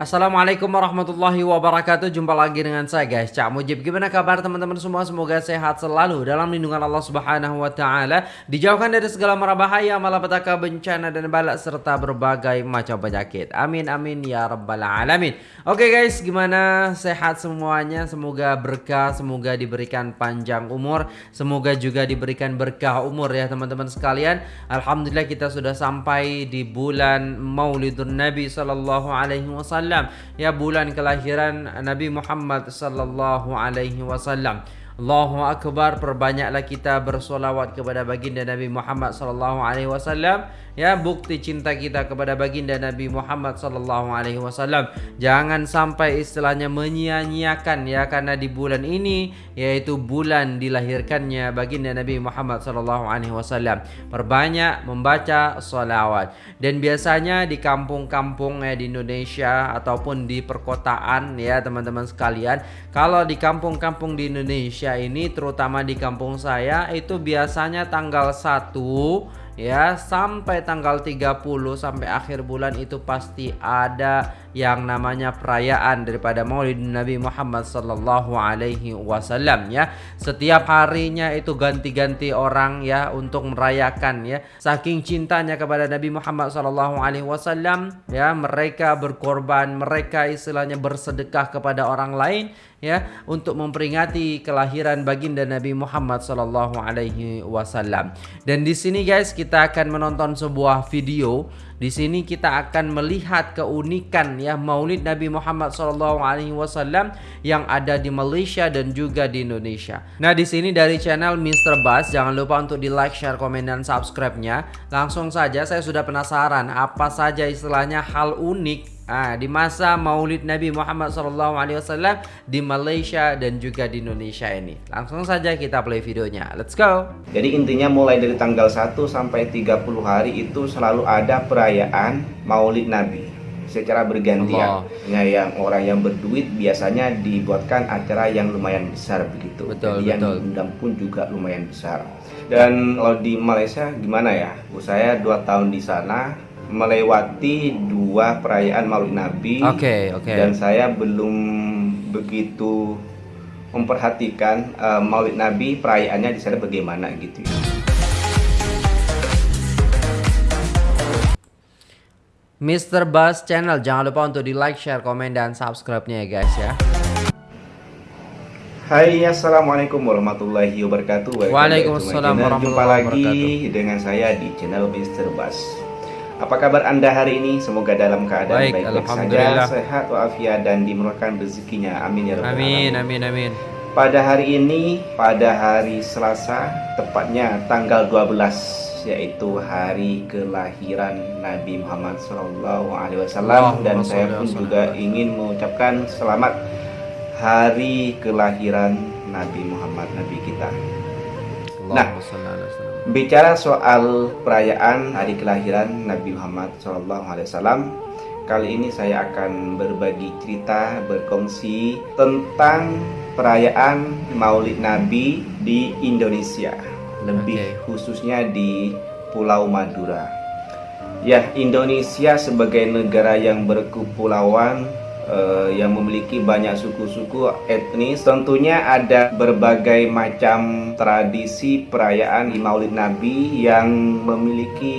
Assalamualaikum warahmatullahi wabarakatuh. Jumpa lagi dengan saya guys. Cak Mujib Gimana kabar teman-teman semua? Semoga sehat selalu Dalam lindungan Allah subhanahu wa ta'ala. Dijauhkan dari segala mara bahaya Malapetaka bencana dan balak Serta berbagai macam penyakit. Amin amin ya rabbal alamin. Oke guys gimana? Sehat semuanya? Semoga berkah Semoga diberikan panjang umur Semoga juga diberikan berkah umur ya teman-teman sekalian. Alhamdulillah kita sudah sampai di bulan Maulidun Nabi Sallallahu Alaihi Wasallam ya bulan kelahiran Nabi Muhammad sallallahu alaihi wasallam Allahu akbar perbanyaklah kita bersolawat kepada baginda Nabi Muhammad sallallahu alaihi wasallam. Ya bukti cinta kita kepada baginda Nabi Muhammad sallallahu alaihi wasallam. Jangan sampai istilahnya menyia-nyiakan ya karena di bulan ini yaitu bulan dilahirkannya baginda Nabi Muhammad sallallahu alaihi wasallam. Perbanyak membaca solawat. Dan biasanya di kampung-kampung ya di Indonesia ataupun di perkotaan ya teman-teman sekalian kalau di kampung-kampung di Indonesia Indonesia ini terutama di kampung saya itu biasanya tanggal 1 ya sampai tanggal 30 sampai akhir bulan itu pasti ada yang namanya perayaan daripada Maulid Nabi Muhammad sallallahu alaihi wasallam ya. Setiap harinya itu ganti-ganti orang ya untuk merayakan ya. Saking cintanya kepada Nabi Muhammad sallallahu alaihi wasallam ya, mereka berkorban, mereka istilahnya bersedekah kepada orang lain ya untuk memperingati kelahiran baginda Nabi Muhammad sallallahu alaihi wasallam. Dan di sini guys kita akan menonton sebuah video di sini kita akan melihat keunikan ya Maulid Nabi Muhammad SAW yang ada di Malaysia dan juga di Indonesia. Nah, di sini dari channel Mr. Bas jangan lupa untuk di like, share, komen dan subscribe-nya. Langsung saja saya sudah penasaran apa saja istilahnya hal unik Ah, di masa Maulid Nabi Muhammad SAW di Malaysia dan juga di Indonesia ini. Langsung saja kita play videonya. Let's go. Jadi intinya mulai dari tanggal 1 sampai 30 hari itu selalu ada perayaan Maulid Nabi secara bergantian. Ya, yang orang yang berduit biasanya dibuatkan acara yang lumayan besar begitu. Betul, Jadi betul. yang diundang pun juga lumayan besar. Dan kalau di Malaysia gimana ya? Saya dua tahun di sana melewati dua perayaan Maulid Nabi. Oke, okay, oke. Okay. Dan saya belum begitu memperhatikan uh, Maulid Nabi perayaannya di sana bagaimana gitu ya. Mr. Buzz Channel jangan lupa untuk di like, share, komen dan subscribe-nya ya guys ya. Hai Assalamualaikum warahmatullahi wabarakatuh Waalaikumsalam warahmatullahi Jumpa lagi dengan saya di channel Mr. Bas Apa kabar anda hari ini? Semoga dalam keadaan baik-baik saja Sehat walafiat dan dimurahkan rezekinya. Amin ya rabbal Amin amin amin. Pada hari ini, pada hari Selasa Tepatnya tanggal 12 yaitu hari kelahiran Nabi Muhammad SAW dan saya pun juga ingin mengucapkan selamat hari kelahiran Nabi Muhammad Nabi kita. Nah, bicara soal perayaan hari kelahiran Nabi Muhammad SAW, kali ini saya akan berbagi cerita, berkongsi tentang perayaan Maulid Nabi di Indonesia, lebih okay. khususnya di Pulau Madura. Ya, Indonesia sebagai negara yang berkepulauan uh, yang memiliki banyak suku-suku etnis. Tentunya ada berbagai macam tradisi perayaan Maulid Nabi yang memiliki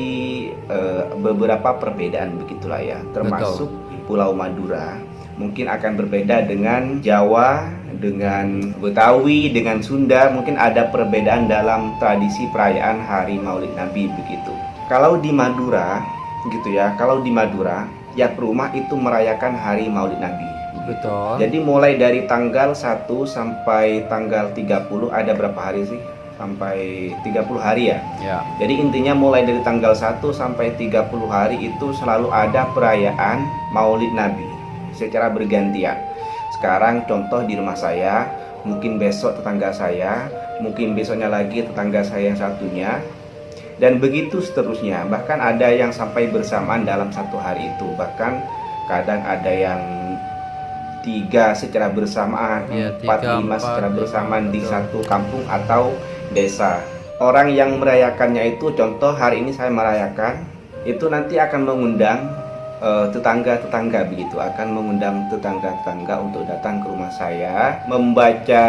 uh, beberapa perbedaan begitulah ya. Termasuk Betul. Pulau Madura. Mungkin akan berbeda dengan Jawa dengan Betawi dengan Sunda. Mungkin ada perbedaan dalam tradisi perayaan Hari Maulid Nabi begitu. Kalau di Madura gitu ya kalau di Madura tiap rumah itu merayakan hari Maulid Nabi. Betul. Jadi mulai dari tanggal 1 sampai tanggal 30 ada berapa hari sih? Sampai 30 hari ya. Ya. Jadi intinya mulai dari tanggal 1 sampai 30 hari itu selalu ada perayaan Maulid Nabi secara bergantian. Sekarang contoh di rumah saya, mungkin besok tetangga saya, mungkin besoknya lagi tetangga saya yang satunya, dan begitu seterusnya. Bahkan ada yang sampai bersamaan dalam satu hari itu. Bahkan kadang ada yang tiga secara bersamaan ya, empat lima secara bersamaan di satu kampung atau desa. Orang yang merayakannya itu contoh hari ini saya merayakan itu nanti akan mengundang tetangga-tetangga begitu akan mengundang tetangga-tetangga untuk datang ke rumah saya membaca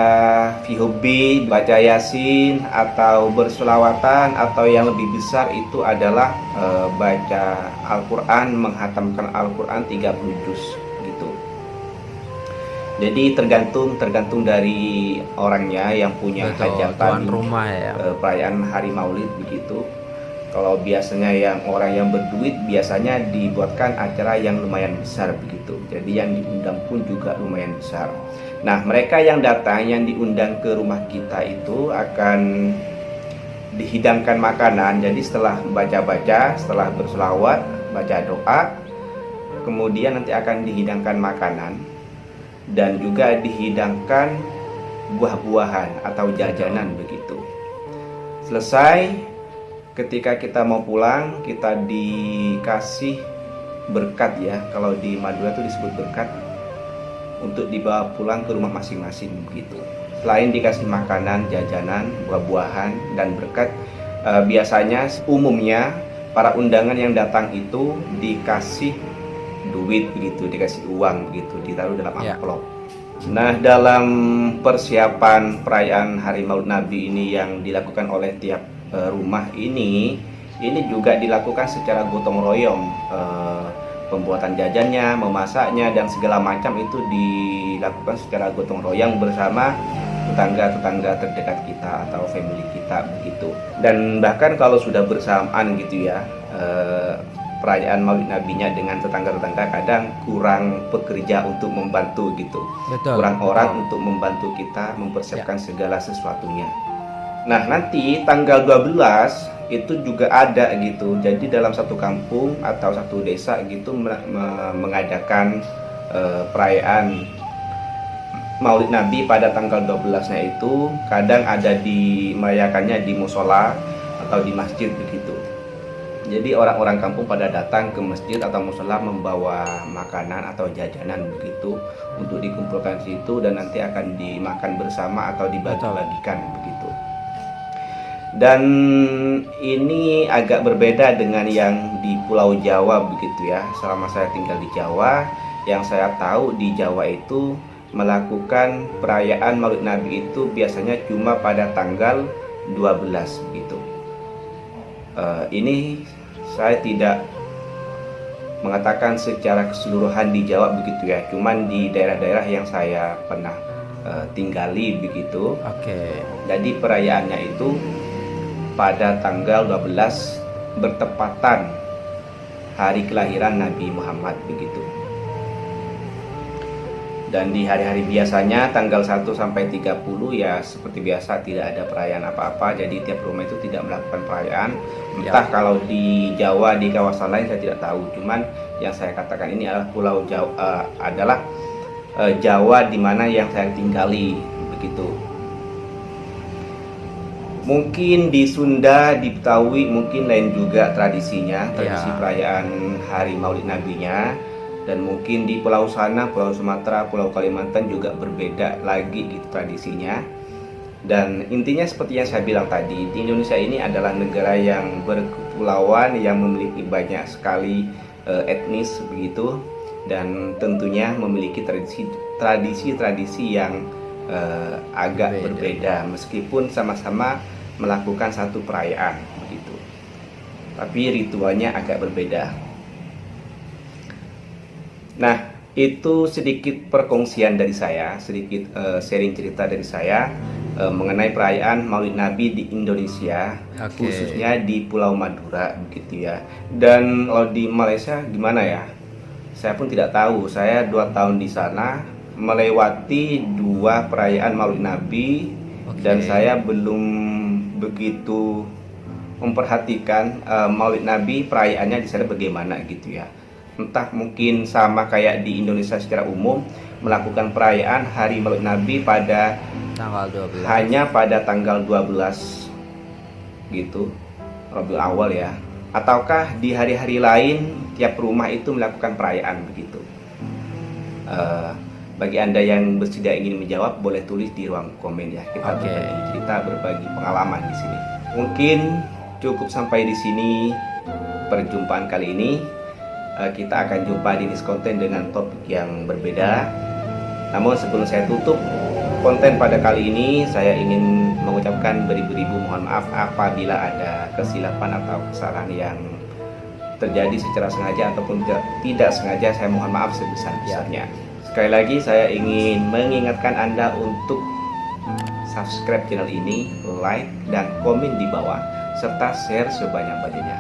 fihubi, baca yasin atau berselawatan atau yang lebih besar itu adalah uh, baca Al-Qur'an menghatamkan Al-Qur'an 30 juz gitu. Jadi tergantung tergantung dari orangnya yang punya Betul, hajatan rumah ya. Uh, perayaan hari Maulid begitu kalau biasanya yang orang yang berduit biasanya dibuatkan acara yang lumayan besar begitu. Jadi yang diundang pun juga lumayan besar. Nah, mereka yang datang yang diundang ke rumah kita itu akan dihidangkan makanan. Jadi setelah baca-baca, setelah berselawat, baca doa, kemudian nanti akan dihidangkan makanan dan juga dihidangkan buah-buahan atau jajanan begitu. Selesai ketika kita mau pulang kita dikasih berkat ya kalau di Madura itu disebut berkat untuk dibawa pulang ke rumah masing-masing begitu selain dikasih makanan jajanan buah-buahan dan berkat eh, biasanya umumnya para undangan yang datang itu dikasih duit begitu dikasih uang begitu ditaruh dalam ya. amplop ya. Nah, dalam persiapan perayaan Hari Maulid Nabi ini yang dilakukan oleh tiap rumah ini ini juga dilakukan secara gotong royong uh, pembuatan jajannya, memasaknya dan segala macam itu dilakukan secara gotong royong bersama tetangga-tetangga terdekat kita atau family kita begitu. Dan bahkan kalau sudah bersamaan gitu ya, uh, perayaan Maulid Nabinya dengan tetangga-tetangga kadang kurang pekerja untuk membantu gitu. Betul. Kurang orang untuk membantu kita mempersiapkan ya. segala sesuatunya. Nah, nanti tanggal 12 itu juga ada gitu. Jadi dalam satu kampung atau satu desa gitu mengadakan uh, perayaan Maulid Nabi pada tanggal 12-nya itu kadang ada di merayakannya di musola atau di masjid begitu. Jadi orang-orang kampung pada datang ke masjid atau musola membawa makanan atau jajanan begitu untuk dikumpulkan situ dan nanti akan dimakan bersama atau dibagi-bagikan begitu dan ini agak berbeda dengan yang di Pulau Jawa begitu ya. Selama saya tinggal di Jawa yang saya tahu di Jawa itu melakukan perayaan Maulid Nabi itu biasanya cuma pada tanggal 12 begitu. Uh, ini saya tidak mengatakan secara keseluruhan di Jawa begitu ya. Cuman di daerah-daerah yang saya pernah uh, tinggali begitu. Oke. Okay. jadi perayaannya itu pada tanggal 12 bertepatan hari kelahiran Nabi Muhammad begitu. Dan di hari-hari biasanya tanggal 1 sampai 30 ya seperti biasa tidak ada perayaan apa-apa jadi tiap rumah itu tidak melakukan perayaan. Ya. Entah ya. kalau di Jawa di kawasan lain saya tidak tahu. Cuman yang saya katakan ini adalah pulau Jawa uh, adalah uh, Jawa di mana yang saya tinggali begitu Mungkin di Sunda, di Betawi mungkin lain juga tradisinya, tradisi ya. perayaan Hari Maulid Nabinya. Dan mungkin di pulau sana, pulau Sumatera, pulau Kalimantan juga berbeda lagi gitu tradisinya. Dan intinya seperti yang saya bilang tadi, di Indonesia ini adalah negara yang berkepulauan yang memiliki banyak sekali uh, etnis begitu dan tentunya memiliki tradisi tradisi-tradisi yang uh, agak Beda. berbeda meskipun sama-sama melakukan satu perayaan begitu. Tapi ritualnya agak berbeda. Nah, itu sedikit perkongsian dari saya, sedikit uh, sharing cerita dari saya uh, mengenai perayaan Maulid Nabi di Indonesia, okay. khususnya di Pulau Madura begitu ya. Dan kalau di Malaysia gimana ya? Saya pun tidak tahu. Saya dua tahun di sana melewati dua perayaan Maulid Nabi okay. dan saya belum begitu memperhatikan uh, Maulid Nabi perayaannya di sana bagaimana gitu ya. Entah mungkin sama kayak di Indonesia secara umum melakukan perayaan Hari Maulid Nabi pada tanggal 12. Hanya pada tanggal 12 gitu. Rabiul Awal ya. Ataukah di hari-hari lain tiap rumah itu melakukan perayaan begitu. Uh, bagi Anda yang bersedia ingin menjawab, boleh tulis di ruang komen ya. Kita okay. berbagi cerita, berbagi pengalaman di sini. Mungkin cukup sampai di sini perjumpaan kali ini. uh, kita akan jumpa di next konten dengan topik yang berbeda. Namun sebelum saya tutup konten pada kali ini, saya ingin mengucapkan beribu-ribu mohon maaf apabila ada kesilapan atau kesalahan yang terjadi secara sengaja ataupun tidak sengaja saya mohon maaf sebesar-besarnya. Sekali lagi saya ingin mengingatkan Anda untuk subscribe channel ini, like dan komen di bawah serta share sebanyak-banyaknya.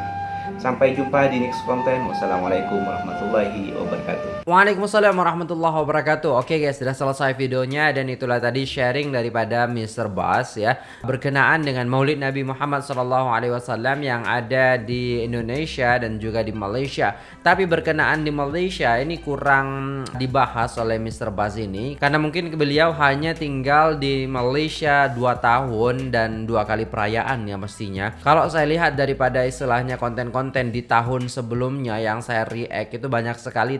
Sampai jumpa di next konten. Wassalamualaikum warahmatullahi wabarakatuh. Waalaikumsalam warahmatullahi wabarakatuh. Oke guys, sudah selesai videonya dan itulah tadi sharing daripada Mr. Bas ya berkenaan dengan Maulid Nabi Muhammad SAW yang ada di Indonesia dan juga di Malaysia. Tapi berkenaan di Malaysia ini kurang dibahas oleh Mr. Bas ini karena mungkin beliau hanya tinggal di Malaysia 2 tahun dan dua kali perayaan ya mestinya. Kalau saya lihat daripada istilahnya konten-konten konten di tahun sebelumnya yang saya react itu banyak sekali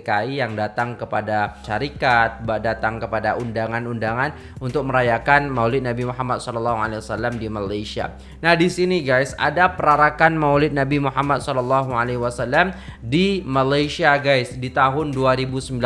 TKI-TKI yang datang kepada syarikat, datang kepada undangan-undangan untuk merayakan Maulid Nabi Muhammad SAW di Malaysia. Nah di sini guys ada perarakan Maulid Nabi Muhammad SAW di Malaysia guys di tahun 2019.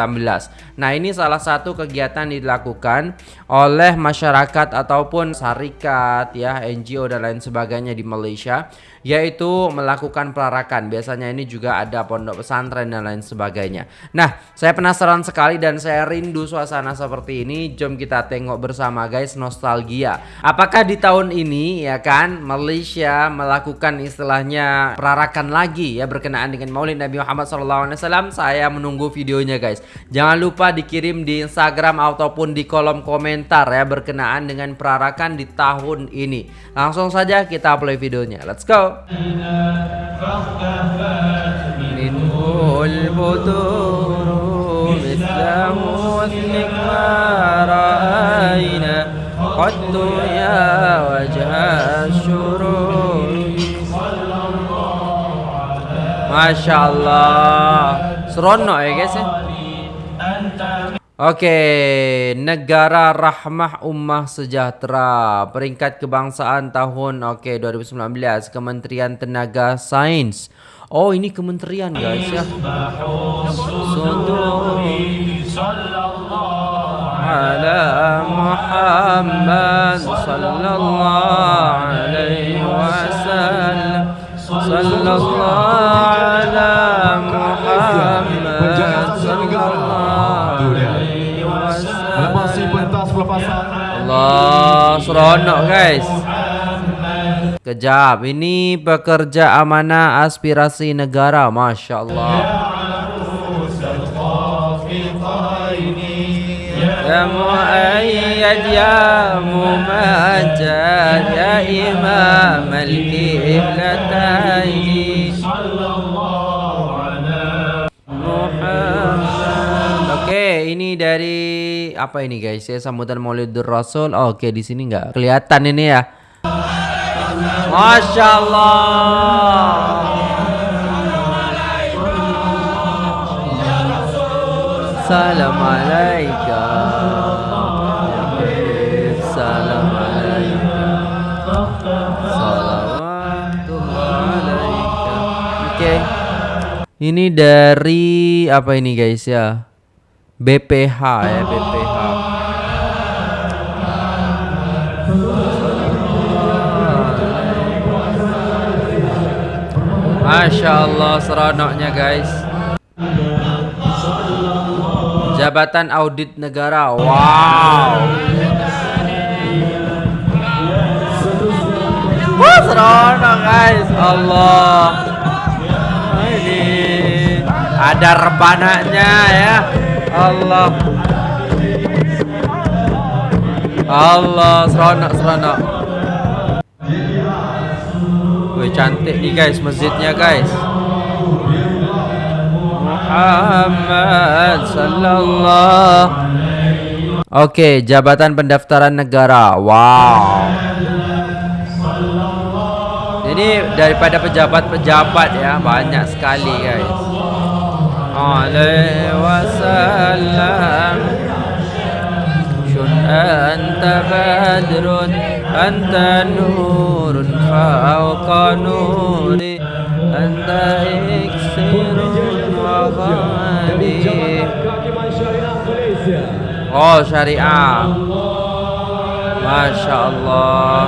Nah ini salah satu kegiatan dilakukan oleh masyarakat ataupun syarikat ya NGO dan lain sebagainya di Malaysia yaitu melakukan pelarakan. Biasanya ini juga ada pondok pesantren dan lain sebagainya. Nah, saya penasaran sekali dan saya rindu suasana seperti ini. Jom kita tengok bersama guys nostalgia. Apakah di tahun ini ya kan Malaysia melakukan istilahnya pelarakan lagi ya berkenaan dengan Maulid Nabi Muhammad SAW? Saya menunggu videonya guys. Jangan lupa dikirim di Instagram ataupun di kolom komentar ya berkenaan dengan perarakan di tahun ini. Langsung saja kita play videonya. Let's go. منه البدور مثله مثلك ما رأينا قد يا وجه الشرور ما شاء الله seronok ya guys ya Oke, negara rahmah ummah sejahtera peringkat kebangsaan tahun oke 2019 Kementerian Tenaga Sains. Oh, ini kementerian guys ya. ala Muhammad sallallahu alaihi wasallam. Sallallahu ala Muhammad sallallahu masih pentas pelepasan Allah seronok guys. Kejap. Ini pekerja amanah aspirasi negara. Masya Allah ya mumajjad Ya imam al-kiblataini Oke, ini dari apa ini guys ya sambutan Maulidur Rasul. Oh, Oke, di sini nggak kelihatan ini ya. Masya Allah. Salam alaikum. Ini dari apa ini guys ya? BPH ya BPH Masya Allah seronoknya guys. Jabatan Audit Negara Wow. Wah seronok guys. Allah Ada rebananya ya Allah Allah seronok seronok Wih cantik nih guys masjidnya guys Muhammad sallallahu Oke, jabatan pendaftaran negara. Wow. Ini daripada pejabat-pejabat ya, banyak sekali guys. عليه وسلم. شن أنت بدر؟ أنت نور فوق نور. أنت إكسر وغاني أو شريعة. ما شاء الله.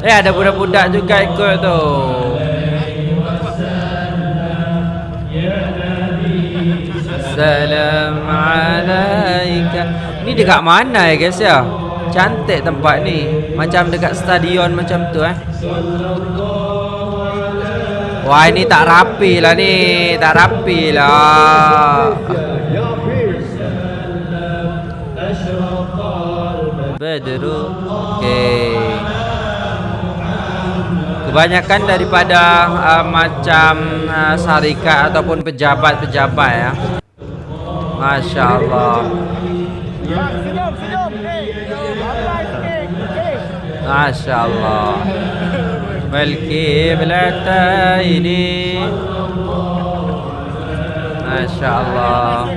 Eh ada budak-budak juga ikut tu. Salam alaika. Ni dekat mana ya guys ya? Cantik tempat ni. Macam dekat stadion macam tu eh. Wah ini tak rapi lah ni. Tak rapi lah. Badru Okay Kebanyakan daripada uh, macam uh, syarikat ataupun pejabat-pejabat ya. Masya Allah. Masya Allah. ini. Masya Allah.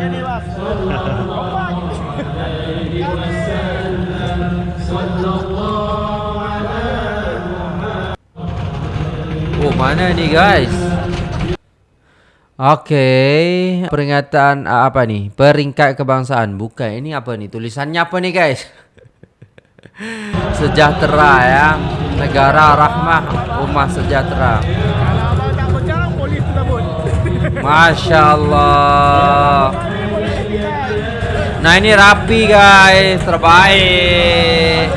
Oh mana ni guys Oke okay. Peringatan uh, apa nih Peringkat kebangsaan. Bukan ini apa nih Tulisannya apa nih guys? Sejahtera ya. Negara rahmah Umat sejahtera. Masya Allah. Nah ini rapi guys. Terbaik.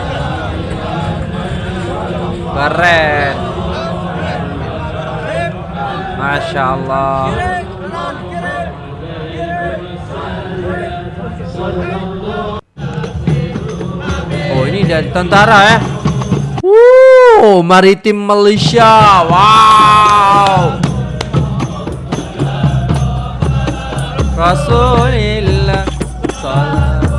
Keren Masya Allah. Oh ini dari tentara ya Wow Maritim Malaysia. Wow. Rasulillah Salamullah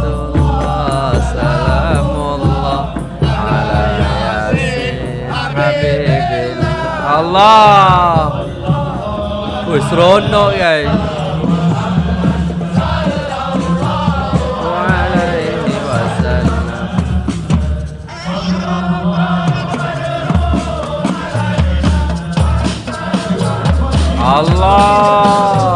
Allah Wih seronok guys Allah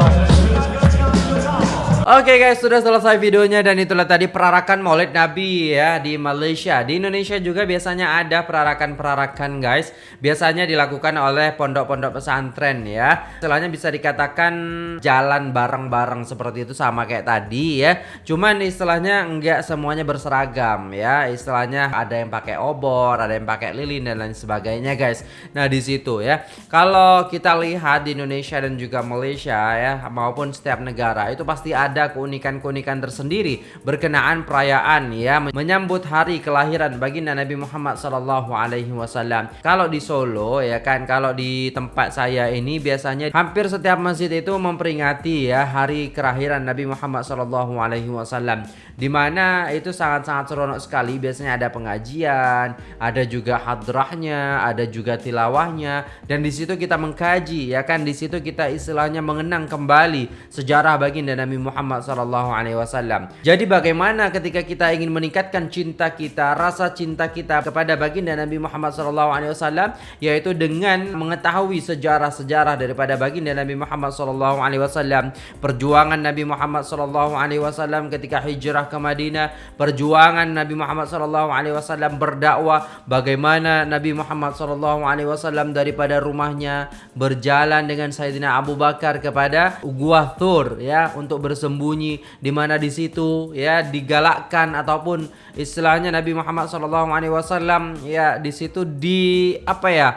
Oke okay guys, sudah selesai videonya dan itulah tadi perarakan Maulid Nabi ya di Malaysia. Di Indonesia juga biasanya ada perarakan-perarakan guys. Biasanya dilakukan oleh pondok-pondok pesantren ya. Setelahnya bisa dikatakan jalan bareng-bareng seperti itu sama kayak tadi ya. Cuman istilahnya enggak semuanya berseragam ya. Istilahnya ada yang pakai obor, ada yang pakai lilin dan lain sebagainya guys. Nah, di situ ya. Kalau kita lihat di Indonesia dan juga Malaysia ya maupun setiap negara itu pasti ada ada keunikan-keunikan tersendiri berkenaan perayaan ya menyambut hari kelahiran baginda Nabi Muhammad sallallahu alaihi wasallam. Kalau di Solo ya kan kalau di tempat saya ini biasanya hampir setiap masjid itu memperingati ya hari kelahiran Nabi Muhammad sallallahu alaihi wasallam. Di mana itu sangat-sangat seronok sekali. Biasanya ada pengajian, ada juga hadrahnya, ada juga tilawahnya. Dan di situ kita mengkaji ya kan di situ kita istilahnya mengenang kembali sejarah baginda Nabi Muhammad Muhammad sallallahu alaihi wasallam. Jadi bagaimana ketika kita ingin meningkatkan cinta kita, rasa cinta kita kepada baginda Nabi Muhammad sallallahu alaihi wasallam yaitu dengan mengetahui sejarah-sejarah daripada baginda Nabi Muhammad sallallahu alaihi wasallam, perjuangan Nabi Muhammad sallallahu alaihi wasallam ketika hijrah ke Madinah, perjuangan Nabi Muhammad sallallahu alaihi wasallam berdakwah, bagaimana Nabi Muhammad sallallahu alaihi wasallam daripada rumahnya berjalan dengan Sayyidina Abu Bakar kepada Gua Thur ya untuk bersembuh bersembunyi di mana di situ ya digalakkan ataupun istilahnya Nabi Muhammad SAW ya di situ di apa ya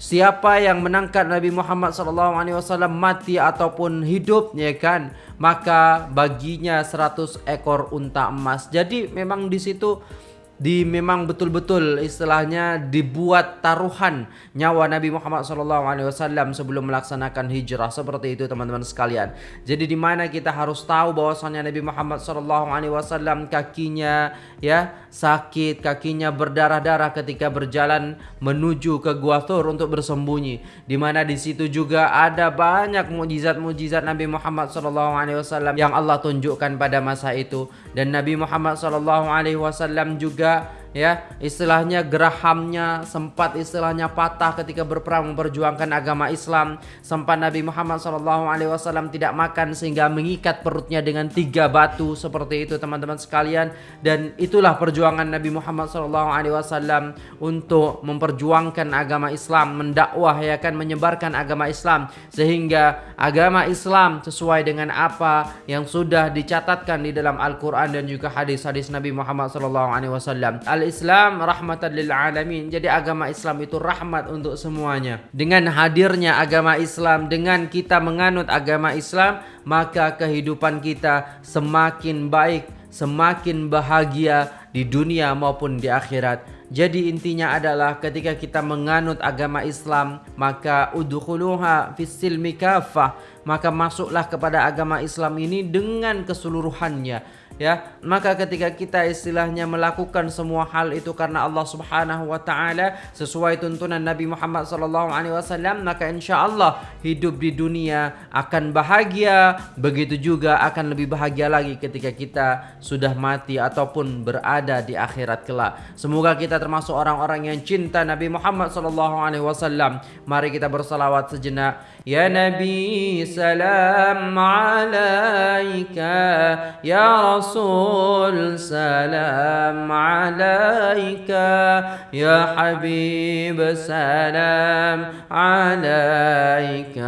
Siapa yang menangkap Nabi Muhammad SAW mati ataupun hidup ya kan maka baginya 100 ekor unta emas. Jadi memang di situ di memang betul-betul istilahnya dibuat taruhan nyawa Nabi Muhammad SAW sebelum melaksanakan hijrah seperti itu teman-teman sekalian. Jadi di mana kita harus tahu bahwasanya Nabi Muhammad SAW kakinya ya sakit, kakinya berdarah-darah ketika berjalan menuju ke Gua Thur untuk bersembunyi. Di mana di situ juga ada banyak mujizat-mujizat Nabi Muhammad SAW yang Allah tunjukkan pada masa itu dan Nabi Muhammad SAW juga juga ya istilahnya gerahamnya sempat istilahnya patah ketika berperang memperjuangkan agama Islam. Sempat Nabi Muhammad SAW tidak makan sehingga mengikat perutnya dengan tiga batu seperti itu teman-teman sekalian. Dan itulah perjuangan Nabi Muhammad SAW untuk memperjuangkan agama Islam mendakwah ya kan menyebarkan agama Islam. Sehingga agama Islam sesuai dengan apa yang sudah dicatatkan di dalam Al-Quran dan juga hadis-hadis Nabi Muhammad SAW al-Islam rahmatan lil alamin. Jadi agama Islam itu rahmat untuk semuanya. Dengan hadirnya agama Islam, dengan kita menganut agama Islam, maka kehidupan kita semakin baik, semakin bahagia di dunia maupun di akhirat. Jadi intinya adalah ketika kita menganut agama Islam maka udkhuluha fis silmi kafah maka masuklah kepada agama Islam ini dengan keseluruhannya ya maka ketika kita istilahnya melakukan semua hal itu karena Allah Subhanahu wa taala sesuai tuntunan Nabi Muhammad sallallahu alaihi wasallam maka insyaallah hidup di dunia akan bahagia. Begitu juga akan lebih bahagia lagi ketika kita sudah mati ataupun berada di akhirat kelak. Semoga kita termasuk orang-orang yang cinta Nabi Muhammad sallallahu alaihi wasallam. Mari kita bersalawat sejenak nabi salam alaika ya rasul الرسول سلام عليك. يا حبيب سلام عليك.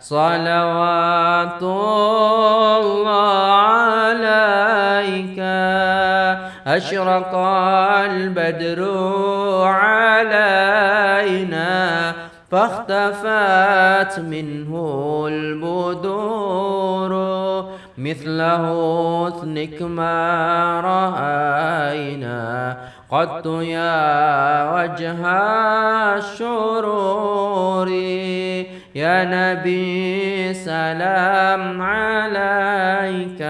صلوات الله عليك. أشرق البدر علينا. فاختفت منه البدور. مثله اثنك ما رأينا. قد يا وجه الشرور. يا نبي سلام عليك.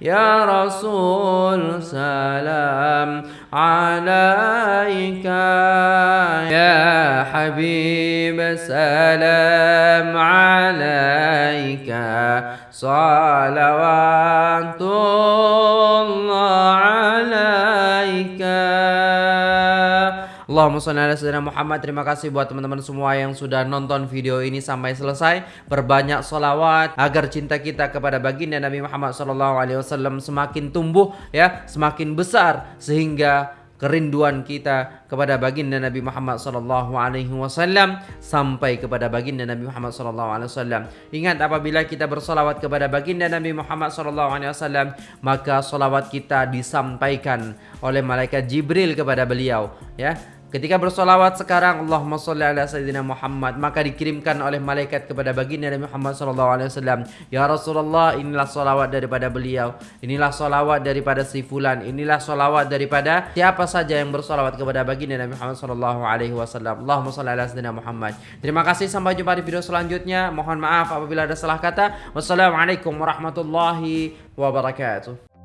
يا رسول سلام عليك. يا حبيب سلام عليك صلوات الله عليك Allahumma sholli ala sayyidina Muhammad. Terima kasih buat teman-teman semua yang sudah nonton video ini sampai selesai. Berbanyak solawat agar cinta kita kepada baginda Nabi Muhammad sallallahu alaihi wasallam semakin tumbuh ya, semakin besar sehingga kerinduan kita kepada baginda Nabi Muhammad sallallahu alaihi wasallam sampai kepada baginda Nabi Muhammad sallallahu alaihi wasallam. Ingat apabila kita bersolawat kepada baginda Nabi Muhammad sallallahu alaihi wasallam, maka solawat kita disampaikan oleh malaikat Jibril kepada beliau, ya. Ketika bersolawat sekarang Allahumma sholli ala sayyidina Muhammad maka dikirimkan oleh malaikat kepada baginda Nabi Muhammad sallallahu alaihi wasallam ya Rasulullah inilah solawat daripada beliau inilah solawat daripada si fulan inilah solawat daripada siapa saja yang bersolawat kepada baginda Nabi Muhammad sallallahu alaihi wasallam. Allahumma sholli ala sayyidina Muhammad. Terima kasih sampai jumpa di video selanjutnya. Mohon maaf apabila ada salah kata. Wassalamualaikum warahmatullahi wabarakatuh